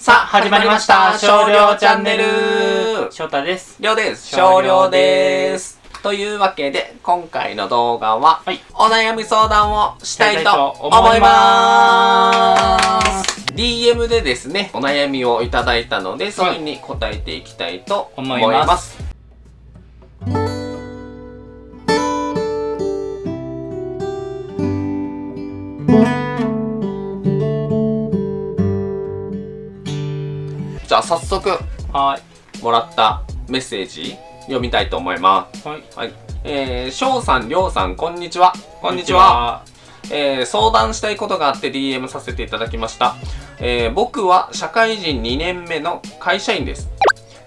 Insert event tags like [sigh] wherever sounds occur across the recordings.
さあ、始まりました。少量チャンネル。翔太です。りょうです。少量です。というわけで、今回の動画は、はいお悩み相談をしたいと思いま。ます DM でですね、お悩みをいただいたので、それに答えていきたいと思いま。ますじゃあ、早速、はもらったメッセージ、読みたいと思います。い。はい。はい。えー、翔さん、りょうさん、こんにちは。こんにちは。。えー相談したいことがあって DM させていただきました、えー僕は社会人2年目の会社員です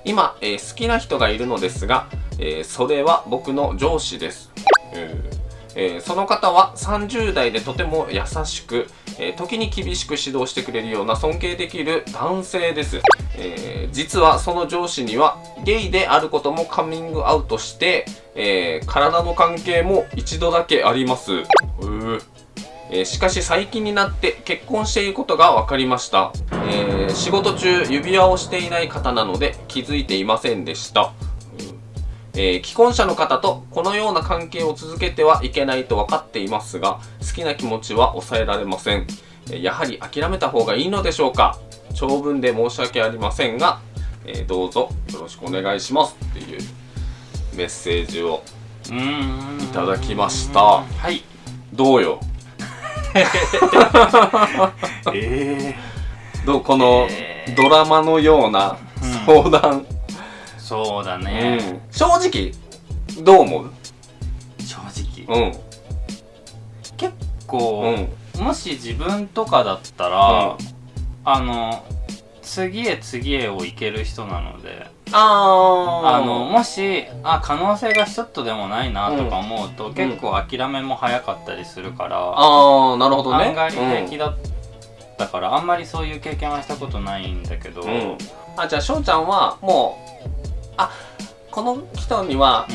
今、えー好きな人がいるのですが、えーそれは僕の上司です、えーえーその方は30代でとても優しく、えー時に厳しく指導してくれるような尊敬できる男性です、えー実はその上司にはゲイであることもカミングアウトして、えー体の関係も一度だけあります。えしかし最近になって結婚していることが分かりました、えー仕事中指輪をしていない方なので気づいていませんでした、うん。えー既婚者の方とこのような関係を続けてはいけないと分かっていますが好きな気持ちは抑えられません。やはり諦めた方がいいのでしょうか？長文で申し訳ありませんが、えーどうぞよろしくお願いします。っていうメッセージをうーん。いただきました。はい。どうよ？[laughs] えどうこのえー。ドラマのようなうん。相談、ー、そうだうね。ん。正直どう思う？正直。うん。結う構、ん。もし自分とかだったら、あの、次へ次へをいける人なので、あのもしあ可能性がちょっとでもないなとか思うと、ん。結構諦めも早かったりするから、あーなるほどね。案外平気だったから、あんまりそういう経験はしたことないんだけど、うん、うんあじゃあ翔ちゃんはもうあこの人には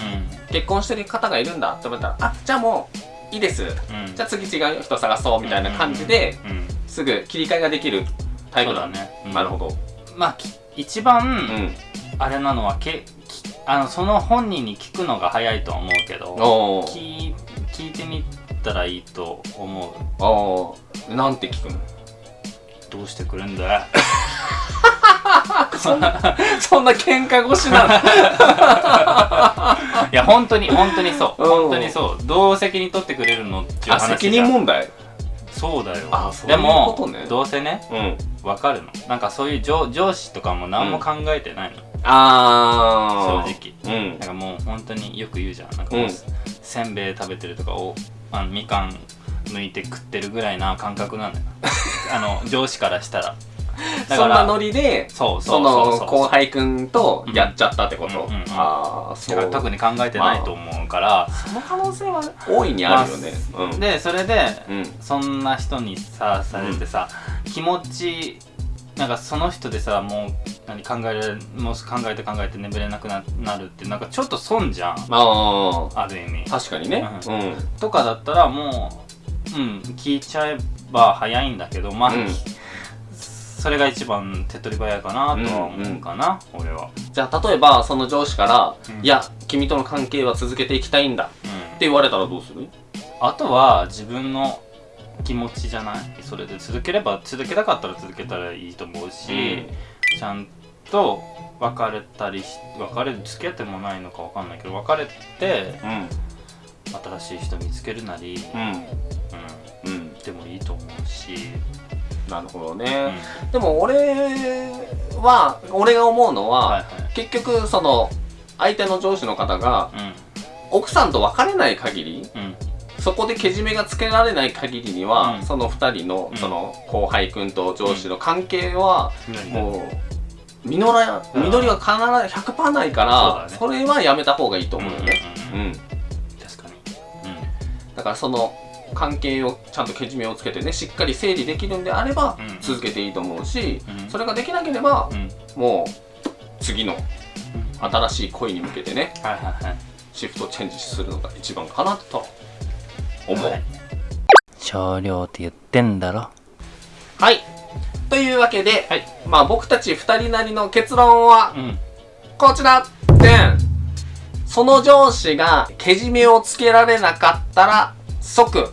結婚してる方がいるんだって思ったらあじゃあもういいです。うん。じゃあ次違う人探そうみたいな感じで、うんうん。すぐ切り替えができるタイプだね、うん。なるほど。まあき一番、うんあれなのはけきあのその本人に聞くのが早いとは思うけど聞い聞いてみたらいいと思う。おー。なんて聞くの？どうしてくるんだ？よ [laughs] そんなそんな喧嘩腰なの？[laughs] いや本当に本当にそう。うん。本当にそう。どう責任取ってくれるのっていう話じゃん。あ責任問題？そうだよ。あそういうでもことね。どうせねうんわかるの？なんかそういう上上司とかも何も考えてないの、あー。正直。うん。なんかもう本当によく言うじゃん。なんかもう、うん。せんべい食べてるとかおあのみかん剥いて食ってるぐらいな感覚なんだよ [laughs] あの上司からしたら。だそんなノリでその後輩くんとやっちゃったってこと、うんうんうん。ああそう。だから特に考えてないと思うから、その可能性は大いにあるよね、うん。でそれでうん。そんな人にさされてさ、気持ちなんかその人でさもう何考えられもう考えて考えて眠れなくななるってなんかちょっと損じゃん。あある意味。あ確かにね。ううん。とかだったらもううん聞いちゃえば早いんだけどまあ、うん。それが一番手っ取り早いかなとは思うかな、俺は、じゃあ例えばその上司から「うん。いや君との関係は続けていきたいんだ」ってうん、言われたらどうする？あとは自分の気持ちじゃない？それで続ければ続けたかったら続けたらいいと思うし、ちゃんと別れたりし別れ付き合ってもないのかわかんないけど別れてうん新しい人見つけるなり、うん。ううん。ん、でもいいと思うし、なるほどうん。ね、でも俺は俺が思うのは、はい結局その相手の上司の方がはい奥さんと別れない限りうんうんそこでけじめがつけられない限りには、うん。その2人のうん。その後輩くんと上司の関係は何もう実らうん。実りは必ず100%ないからそ,、れはやめた方がいいと思うよね、うんうんうん。うん。確かに、だからその関係をちゃんとけじめをつけてねしっかり整理できるんであればうん。続けていいと思うし、うん。それができなければうん。もう次の新しい恋に向けてねシフトチェンジするのが一番かなと思う。はい。少量って言ってんだろ。はい。というわけで、はい。まあ僕たち二人なりの結論はうん。こちら。でん。その上司がけじめをつけられなかったら即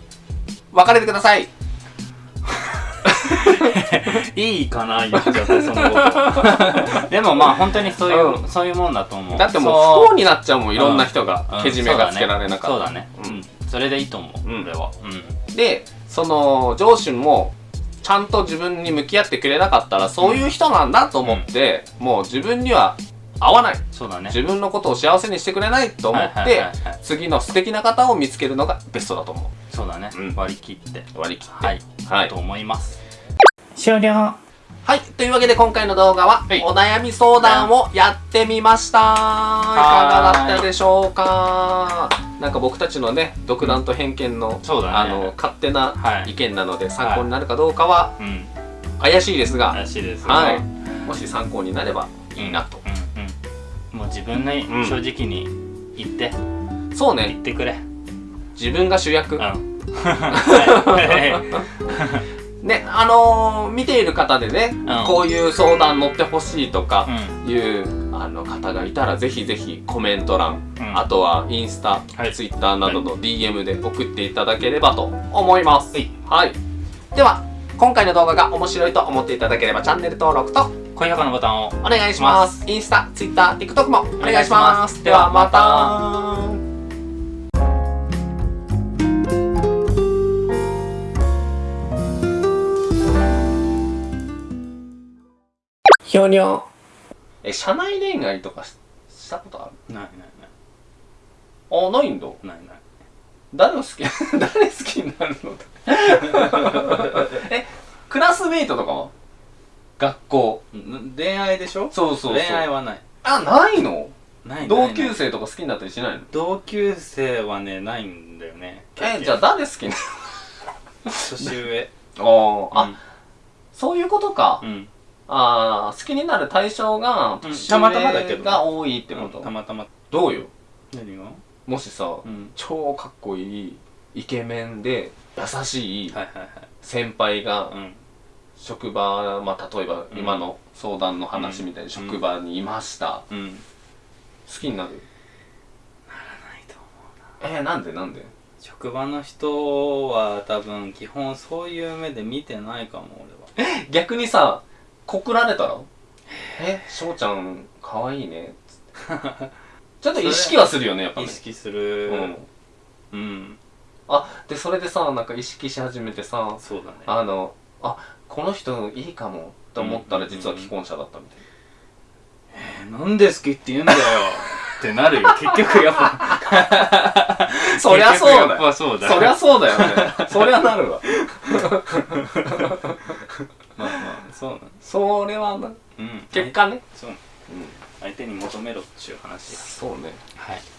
別れてください。[laughs] いいかな言っちゃってそのこと。[laughs] でもまあ本当にそういう、うん。そういうもんだと思う。だってもう不幸になっちゃうもんいろんな人がうん。けじめがつけられなかったそうだねうそうだね。うんそれでいいと思う、うん。俺は。うん。でその上司もちゃんと自分に向き合ってくれなかったらそういう人なんだと思って、もう自分には合わない。そうだね。自分のことを幸せにしてくれないと思って、はいはいはいはい。次の素敵な方を見つけるのがベストだと思そうだね、うん。割り切って。う割り切って。はい、はい。と思います。終了。はい。というわけで今回の動画は、はい。お悩み相談をやってみました。いかがだったでしょうか？なんか僕たちのね、独断と偏見の、そうだね。あの、勝手なはい。意見なので、参考になるかどうかはうん。怪しいですが、怪しいですはい。うんもし参考になればいいなと。うんうんもう自分にうん。正直に言って、そうね、言ってくれ。自分が主役。うん。[laughs] はいね、あのー見ている方でね、んこういう相談乗ってほしいとかうんいう、あの方がいたら、ぜひぜひコメント欄、うんあとはインスタ、はいツイッターなどの DM で送っていただければと思います。はいはい。では、今回の動画が面白いと思っていただければチャンネル登録と高評価のボタンをお願いします。インスタ、ツイッター、TikTok もお願いします。ではまた。ひょにょえ、社内恋愛とかししたことある？ないないあ、ないんだ。ないない。ない誰を好き？[laughs] 誰好きになるの？[laughs] え、クラスメイトとかは？学校。ん。恋愛でしょ？そうそうそう。恋愛はない。あ、ないの？ない同級ない。生とか好きになったりしないの？同級生はねないんだよね。え、じゃあ誰好きな年上。[laughs] のあ、あ、そういうことか。うん、うんあー好きになる対象が、うん。年たまたまだけど上が多いってこと、たまたま。どうよ？何が？もしさ、うん。超かっこいいイケメンで優しいはいはいはい。先輩がうん。職場、まあ、例えばうん。今の相談の話みたいに職場にいました、うん。好きになる？ないと思うえー、なんで？なんで？職場の人は多分基本そういう目で見てないかも俺は。逆にさ告られたらえ？翔ちゃんかわいいね。つってちょっと意識はするよねやっぱね。意識する。うん。うん。あでそれでさなんか意識し始めてさそうだね。あのあこの人いいかもって思ったらうん実は既婚者だったみたいえなんで好きって言うんだよ。[laughs] ってなるよ。結局やっぱ。な [laughs] そりゃそうだよ。ぱそりゃそうだよね。そりゃなるわ [laughs] それはな。うん。結果ね。そう。うん。相手に求めろっちゅう話や。そうね。はい